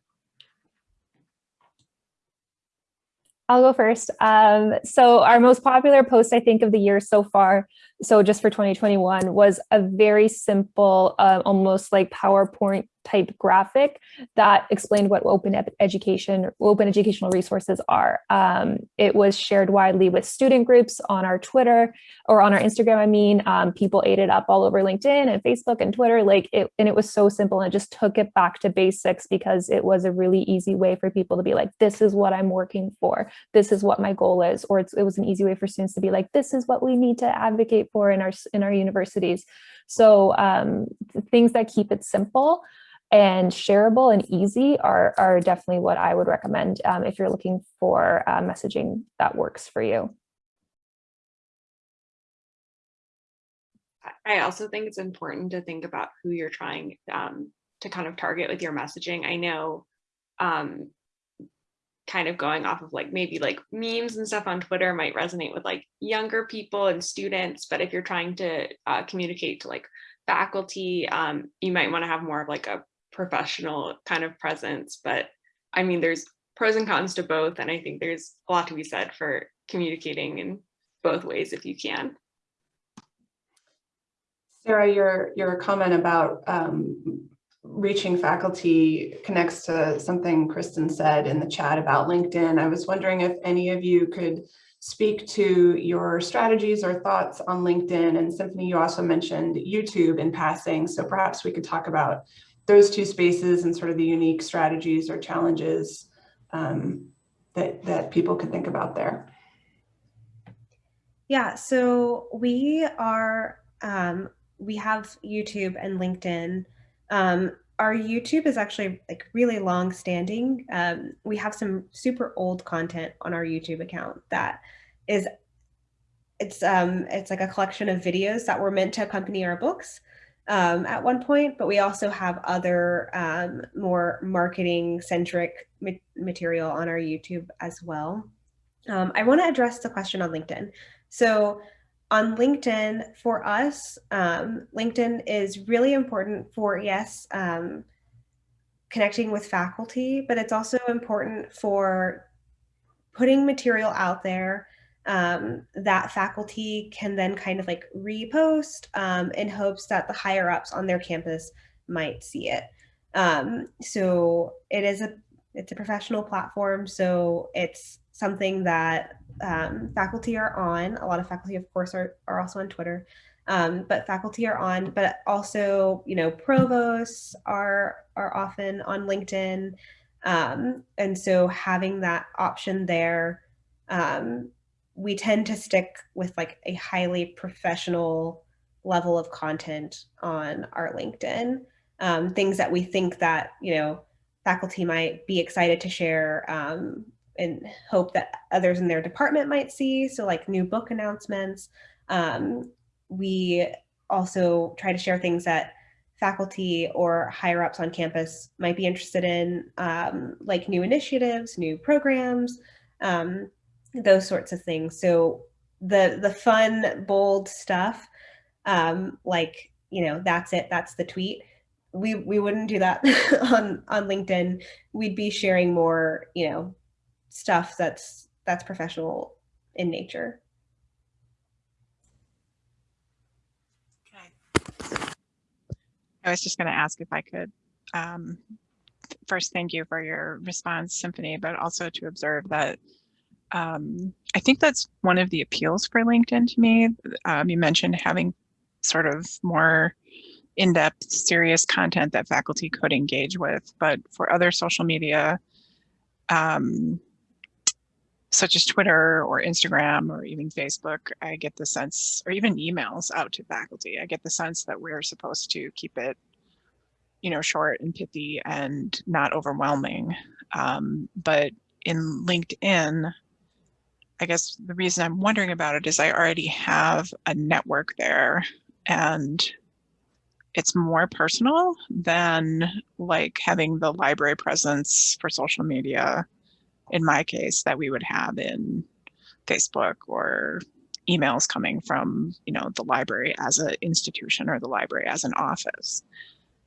I'll go first. Um, so our most popular post, I think, of the year so far, so just for 2021, was a very simple, uh, almost like PowerPoint type graphic that explained what open education, open educational resources are. Um, it was shared widely with student groups on our Twitter or on our Instagram. I mean, um, people ate it up all over LinkedIn and Facebook and Twitter. Like it, and it was so simple and it just took it back to basics because it was a really easy way for people to be like, this is what I'm working for. This is what my goal is. Or it was an easy way for students to be like, this is what we need to advocate for in our in our universities. So um, things that keep it simple and shareable and easy are, are definitely what I would recommend um, if you're looking for uh, messaging that works for you. I also think it's important to think about who you're trying um, to kind of target with your messaging. I know um, kind of going off of like maybe like memes and stuff on Twitter might resonate with like younger people and students, but if you're trying to uh, communicate to like faculty, um, you might want to have more of like a professional kind of presence. But I mean, there's pros and cons to both, and I think there's a lot to be said for communicating in both ways if you can. Sarah, your, your comment about um, reaching faculty connects to something Kristen said in the chat about LinkedIn. I was wondering if any of you could speak to your strategies or thoughts on LinkedIn and Symphony, you also mentioned YouTube in passing. So perhaps we could talk about those two spaces and sort of the unique strategies or challenges um, that, that people could think about there. Yeah, so we are, um, we have YouTube and LinkedIn. Um, our YouTube is actually like really long standing. Um, we have some super old content on our YouTube account that is, it's, um, it's like a collection of videos that were meant to accompany our books um, at one point, but we also have other um, more marketing centric ma material on our YouTube as well. Um, I want to address the question on LinkedIn. So on LinkedIn, for us, um, LinkedIn is really important for, yes, um, connecting with faculty, but it's also important for putting material out there um, that faculty can then kind of like repost um, in hopes that the higher ups on their campus might see it. Um, so it is a it's a professional platform, so it's something that um, faculty are on. A lot of faculty, of course, are, are also on Twitter, um, but faculty are on, but also, you know, provosts are, are often on LinkedIn. Um, and so having that option there um, we tend to stick with like a highly professional level of content on our LinkedIn. Um, things that we think that, you know, faculty might be excited to share um, and hope that others in their department might see. So like new book announcements. Um, we also try to share things that faculty or higher ups on campus might be interested in, um, like new initiatives, new programs, um, those sorts of things. So the the fun, bold stuff, um, like you know, that's it, that's the tweet. We we wouldn't do that <laughs> on on LinkedIn. We'd be sharing more, you know, stuff that's that's professional in nature. Okay. I was just going to ask if I could um, first thank you for your response, Symphony, but also to observe that um, I think that's one of the appeals for LinkedIn to me. Um, you mentioned having sort of more in-depth, serious content that faculty could engage with, but for other social media, um, such as Twitter or Instagram or even Facebook, I get the sense, or even emails out to faculty, I get the sense that we're supposed to keep it, you know, short and pithy and not overwhelming. Um, but in LinkedIn, I guess the reason I'm wondering about it is I already have a network there and it's more personal than like having the library presence for social media in my case that we would have in Facebook or emails coming from you know the library as an institution or the library as an office.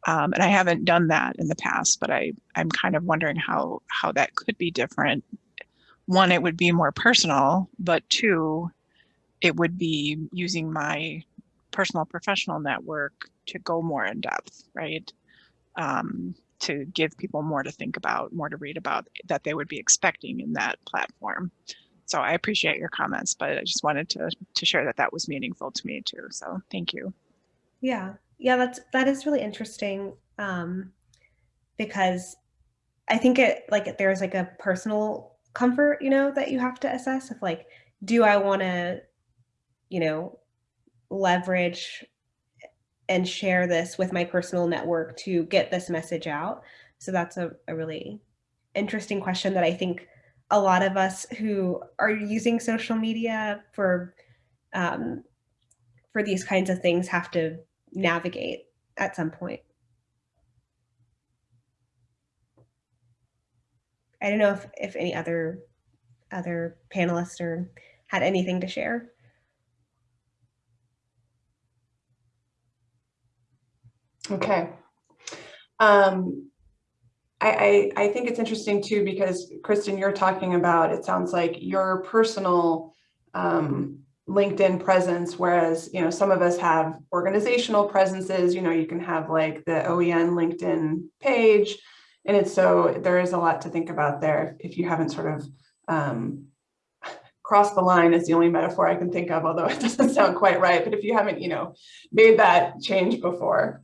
Um, and I haven't done that in the past, but I, I'm kind of wondering how how that could be different one, it would be more personal, but two, it would be using my personal professional network to go more in depth, right? Um, to give people more to think about, more to read about that they would be expecting in that platform. So I appreciate your comments, but I just wanted to to share that that was meaningful to me too. So thank you. Yeah, yeah, that's that is really interesting um, because I think it like there's like a personal comfort, you know, that you have to assess of like, do I want to, you know, leverage and share this with my personal network to get this message out? So that's a, a really interesting question that I think a lot of us who are using social media for um, for these kinds of things have to navigate at some point. I don't know if, if any other other panelists or had anything to share. Okay. Um, I, I, I think it's interesting too, because Kristen, you're talking about, it sounds like your personal um, LinkedIn presence, whereas, you know, some of us have organizational presences, you know, you can have like the OEN LinkedIn page. And it's so there is a lot to think about there if you haven't sort of um, <laughs> crossed the line is the only metaphor I can think of, although it <laughs> doesn't sound quite right. But if you haven't, you know, made that change before.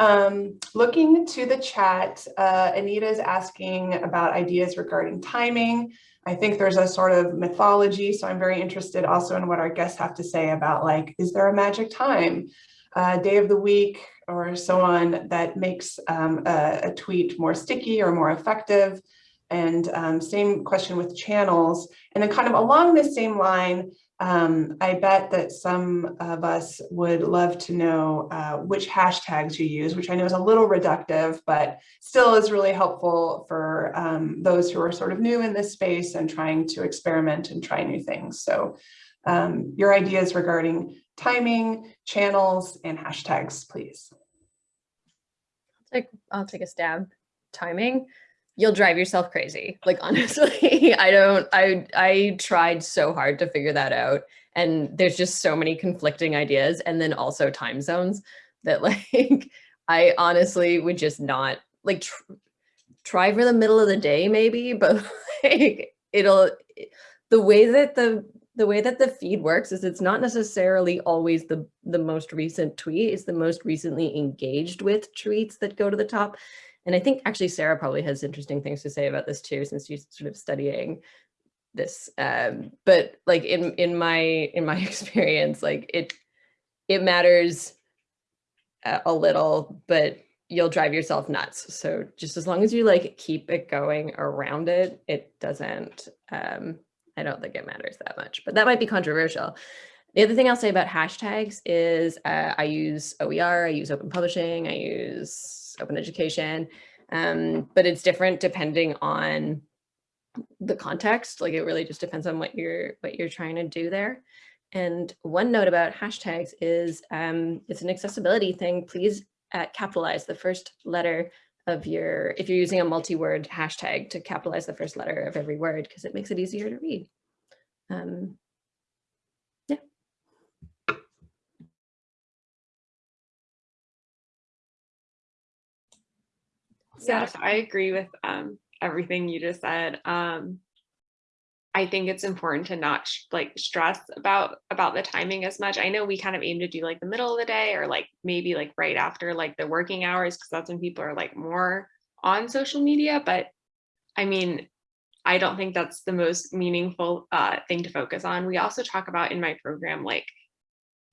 Um, looking to the chat, uh, Anita is asking about ideas regarding timing. I think there's a sort of mythology, so I'm very interested also in what our guests have to say about like, is there a magic time, uh, day of the week, or so on that makes um, a, a, tweet more sticky or more effective? And um, same question with channels. And then kind of along the same line, um, I bet that some of us would love to know uh, which hashtags you use, which I know is a little reductive, but still is really helpful for um, those who are sort of new in this space and trying to experiment and try new things. So um, your ideas regarding timing, channels, and hashtags, please. I'll take, I'll take a stab. Timing you'll drive yourself crazy. Like <laughs> honestly, I don't, I, I tried so hard to figure that out. And there's just so many conflicting ideas and then also time zones that <laughs> like, I honestly would just not like tr try for the middle of the day maybe, but <laughs> like it'll, the way that the, the way that the feed works is it's not necessarily always the, the most recent tweet, it's the most recently engaged with tweets that go to the top. And I think actually Sarah probably has interesting things to say about this too, since she's sort of studying this. Um, but like in in my in my <laughs> experience, like it it matters a, a little, but you'll drive yourself nuts. So just as long as you like keep it going around it, it doesn't. Um, I don't think it matters that much, but that might be controversial. The other thing I'll say about hashtags is uh, I use OER, I use open publishing, I use open education. Um, but it's different depending on the context. Like it really just depends on what you're what you're trying to do there. And one note about hashtags is um, it's an accessibility thing. Please uh, capitalize the first letter of your, if you're using a multi-word hashtag to capitalize the first letter of every word because it makes it easier to read. Um, Yes, I agree with um, everything you just said. Um, I think it's important to not like stress about about the timing as much. I know we kind of aim to do like the middle of the day or like maybe like right after like the working hours because that's when people are like more on social media. But I mean, I don't think that's the most meaningful uh, thing to focus on. We also talk about in my program like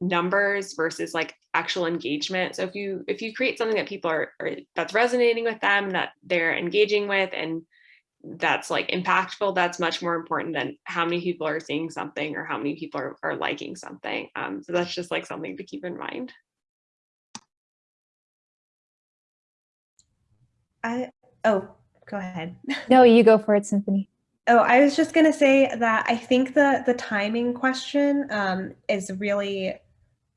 numbers versus like actual engagement. So if you if you create something that people are, are that's resonating with them, that they're engaging with and that's like impactful, that's much more important than how many people are seeing something or how many people are, are liking something. Um, so that's just like something to keep in mind. I, oh, go ahead. <laughs> No, you go for it, Symphony. Oh, I was just going to say that I think the the timing question um, is really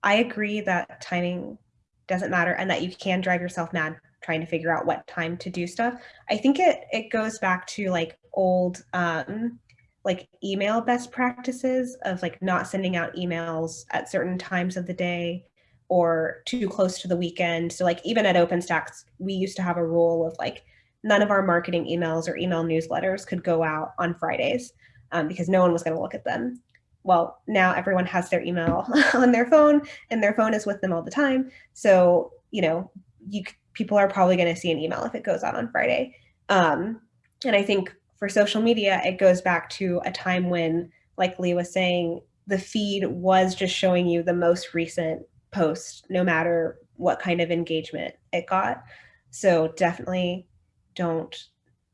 I agree that timing doesn't matter and that you can drive yourself mad trying to figure out what time to do stuff. I think it it goes back to like old um like email best practices of like not sending out emails at certain times of the day or too close to the weekend. So like even at OpenStax, we used to have a rule of like none of our marketing emails or email newsletters could go out on Fridays um, because no one was going to look at them well, now everyone has their email <laughs> on their phone and their phone is with them all the time. So, you know, you people are probably going to see an email if it goes out on Friday. Um, and I think for social media, it goes back to a time when, like Lee was saying, the feed was just showing you the most recent post, no matter what kind of engagement it got. So definitely don't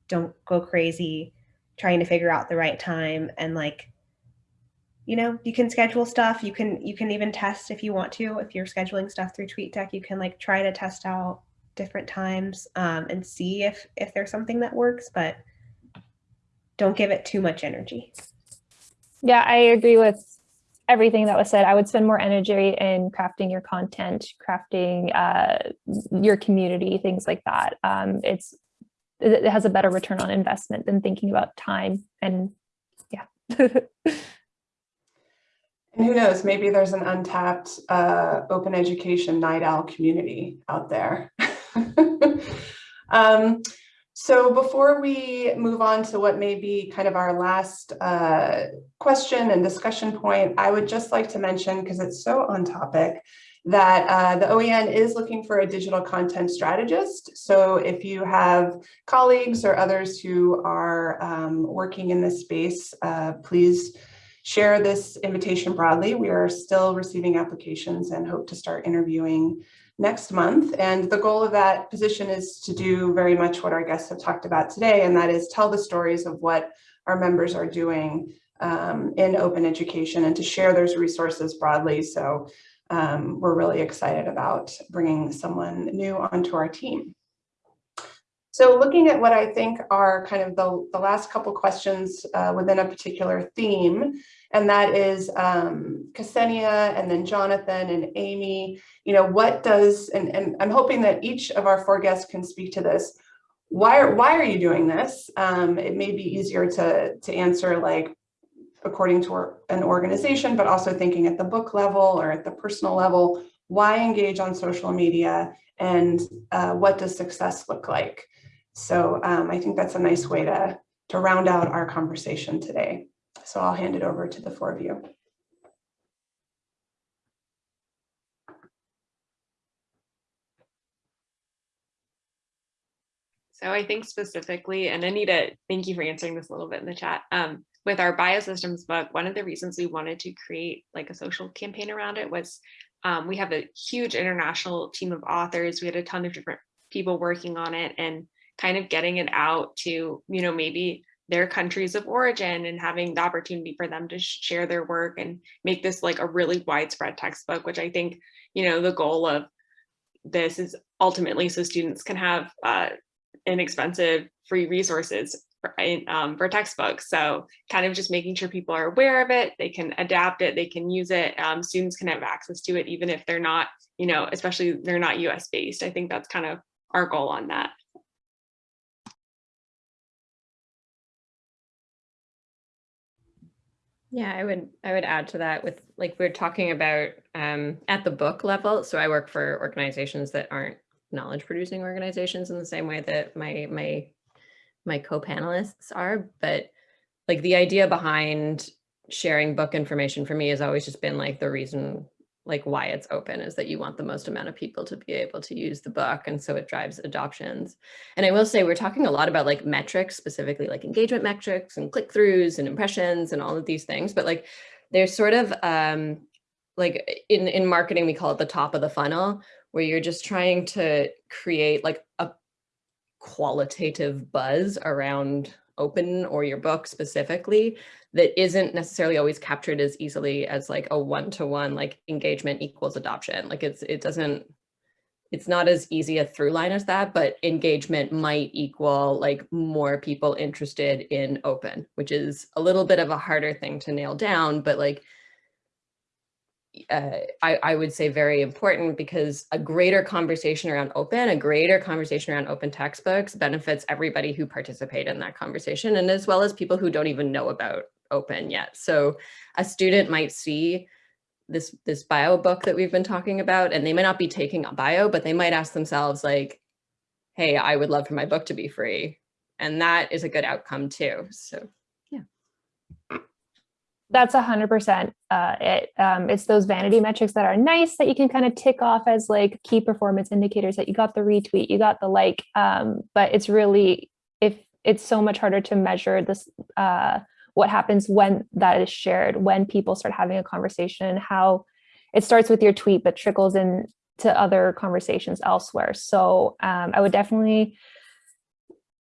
don't go crazy trying to figure out the right time and like you know, you can schedule stuff. You can you can even test if you want to. If you're scheduling stuff through TweetDeck, you can like try to test out different times um, and see if if there's something that works. But don't give it too much energy. Yeah, I agree with everything that was said. I would spend more energy in crafting your content, crafting uh, your community, things like that. Um, it's it has a better return on investment than thinking about time and yeah. <laughs> And who knows, maybe there's an untapped uh, open education night owl community out there. <laughs> <laughs> um, so before we move on to what may be kind of our last uh, question and discussion point, I would just like to mention, because it's so on topic, that uh, the OEN is looking for a digital content strategist. So if you have colleagues or others who are um, working in this space, uh, please share this invitation broadly. We are still receiving applications and hope to start interviewing next month. And the goal of that position is to do very much what our guests have talked about today, and that is tell the stories of what our members are doing um, in open education and to share those resources broadly. So um, we're really excited about bringing someone new onto our team. So looking at what I think are kind of the, the last couple questions uh, within a particular theme, and that is um, Ksenia and then Jonathan and Amy, you know, what does, and, and I'm hoping that each of our four guests can speak to this. Why are, why are you doing this? Um, it may be easier to, to answer like according to an organization, but also thinking at the book level or at the personal level, why engage on social media and uh, what does success look like? So um, I think that's a nice way to, to round out our conversation today. So I'll hand it over to the four of you. So I think specifically, and Anita, thank you for answering this a little bit in the chat. Um, with our biosystems book, one of the reasons we wanted to create like a social campaign around it was um, we have a huge international team of authors. We had a ton of different people working on it and kind of getting it out to, you know, maybe their countries of origin and having the opportunity for them to share their work and make this like a really widespread textbook, which I think, you know, the goal of this is ultimately so students can have uh, inexpensive free resources for, um, for textbooks. So kind of just making sure people are aware of it, they can adapt it, they can use it, um, students can have access to it, even if they're not, you know, especially they're not US based. I think that's kind of our goal on that. Yeah, I would I would add to that with like we're talking about um, at the book level. So I work for organizations that aren't knowledge producing organizations in the same way that my my my co-panelists are, but like the idea behind sharing book information for me has always just been like the reason like why it's open is that you want the most amount of people to be able to use the book and so it drives adoptions. And i will say we're talking a lot about like metrics specifically like engagement metrics and click-throughs and impressions and all of these things but like there's sort of um like in in marketing we call it the top of the funnel where you're just trying to create like a qualitative buzz around open or your book specifically that isn't necessarily always captured as easily as like a one-to-one -one, like engagement equals adoption. Like it's it doesn't it's not as easy a through line as that but engagement might equal like more people interested in open which is a little bit of a harder thing to nail down but like uh, I, I would say very important because a greater conversation around open, a greater conversation around open textbooks benefits everybody who participate in that conversation and as well as people who don't even know about open yet. So a student might see this, this bio book that we've been talking about and they might not be taking a bio, but they might ask themselves like, hey, I would love for my book to be free. And that is a good outcome too. So that's a hundred percent uh, it. Um, it's those vanity metrics that are nice that you can kind of tick off as like key performance indicators that you got the retweet, you got the like, um, but it's really, if it's so much harder to measure this, uh, what happens when that is shared, when people start having a conversation, how it starts with your tweet, but trickles in to other conversations elsewhere. So um, I would definitely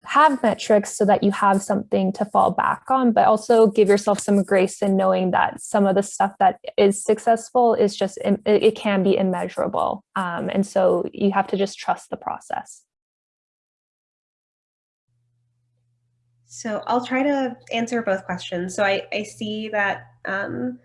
have metrics so that you have something to fall back on, but also give yourself some grace in knowing that some of the stuff that is successful is just, it, can be immeasurable. Um, and so you have to just trust the process. So I'll try to answer both questions. So I, I see that um,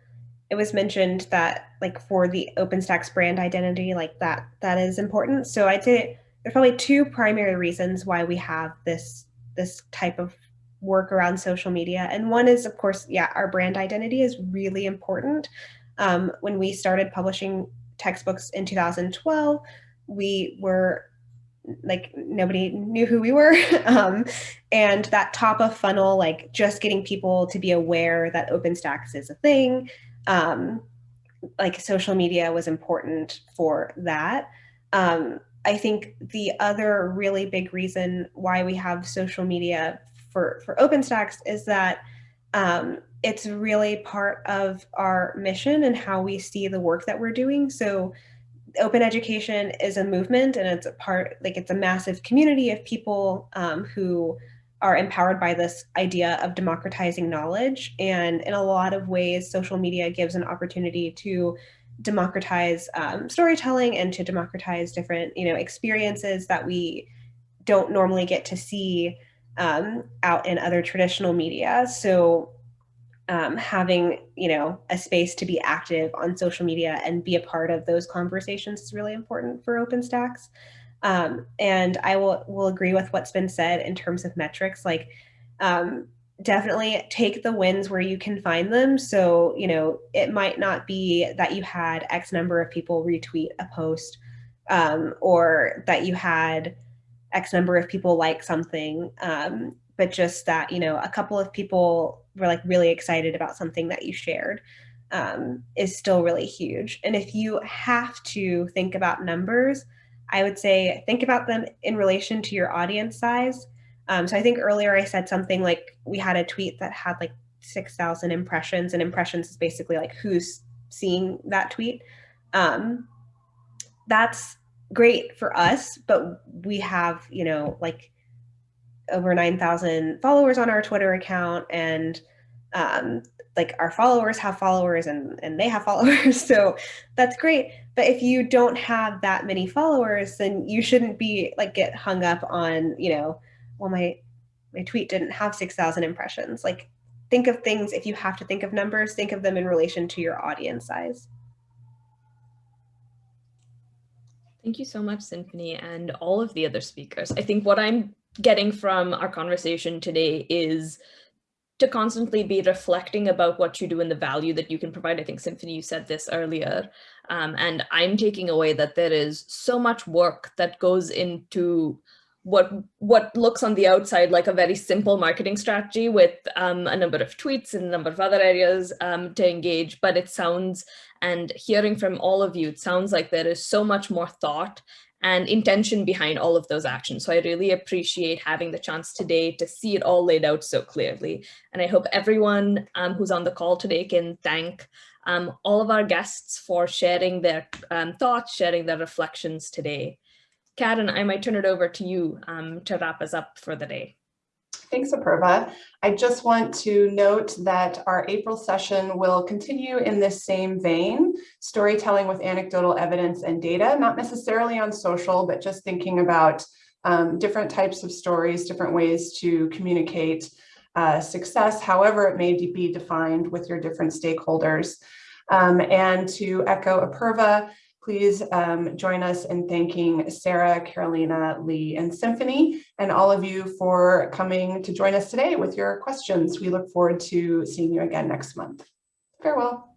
it was mentioned that like for the OpenStax brand identity, like that, that is important. So I'd say there's probably two primary reasons why we have this this type of work around social media. And one is, of course, yeah, our brand identity is really important. Um, when we started publishing textbooks in 2012, we were like nobody knew who we were. <laughs> um, and that top of funnel, like just getting people to be aware that OpenStax is a thing, um, like social media was important for that. Um, I think the other really big reason why we have social media for, for OpenStax is that um, it's really part of our mission and how we see the work that we're doing. So open education is a movement and it's a part, like it's a massive community of people um, who are empowered by this idea of democratizing knowledge. And in a lot of ways, social media gives an opportunity to democratize um, storytelling and to democratize different you know experiences that we don't normally get to see um, out in other traditional media. So um, having you know a space to be active on social media and be a part of those conversations is really important for OpenStax. Um, and I will will agree with what's been said in terms of metrics like um, definitely take the wins where you can find them. So, you know, it might not be that you had X number of people retweet a post um, or that you had X number of people like something, um, but just that, you know, a couple of people were like really excited about something that you shared um, is still really huge. And if you have to think about numbers, I would say think about them in relation to your audience size um, so I think earlier I said something like we had a tweet that had like 6,000 impressions and impressions is basically like who's seeing that tweet. Um, that's great for us, but we have, you know, like over 9,000 followers on our Twitter account and um, like our followers have followers and, and they have <laughs> followers. So that's great. But if you don't have that many followers, then you shouldn't be like get hung up on, you know, well, my my tweet didn't have 6,000 impressions. Like think of things, if you have to think of numbers, think of them in relation to your audience size. Thank you so much, Symphony, and all of the other speakers. I think what I'm getting from our conversation today is to constantly be reflecting about what you do and the value that you can provide. I think Symphony, you said this earlier, um, and I'm taking away that there is so much work that goes into what what looks on the outside like a very simple marketing strategy with um, a number of tweets and a number of other areas um, to engage, but it sounds, and hearing from all of you, it sounds like there is so much more thought and intention behind all of those actions. So I really appreciate having the chance today to see it all laid out so clearly. And I hope everyone um, who's on the call today can thank um, all of our guests for sharing their um, thoughts, sharing their reflections today. Karen, I might turn it over to you um, to wrap us up for the day. Thanks, Apurva. I just want to note that our April session will continue in this same vein, storytelling with anecdotal evidence and data, not necessarily on social, but just thinking about um, different types of stories, different ways to communicate uh, success, however it may be defined with your different stakeholders. Um, and to echo Apurva, please um, join us in thanking Sarah, Carolina, Lee, and Symphony, and all of you for coming to join us today with your questions. We look forward to seeing you again next month. Farewell.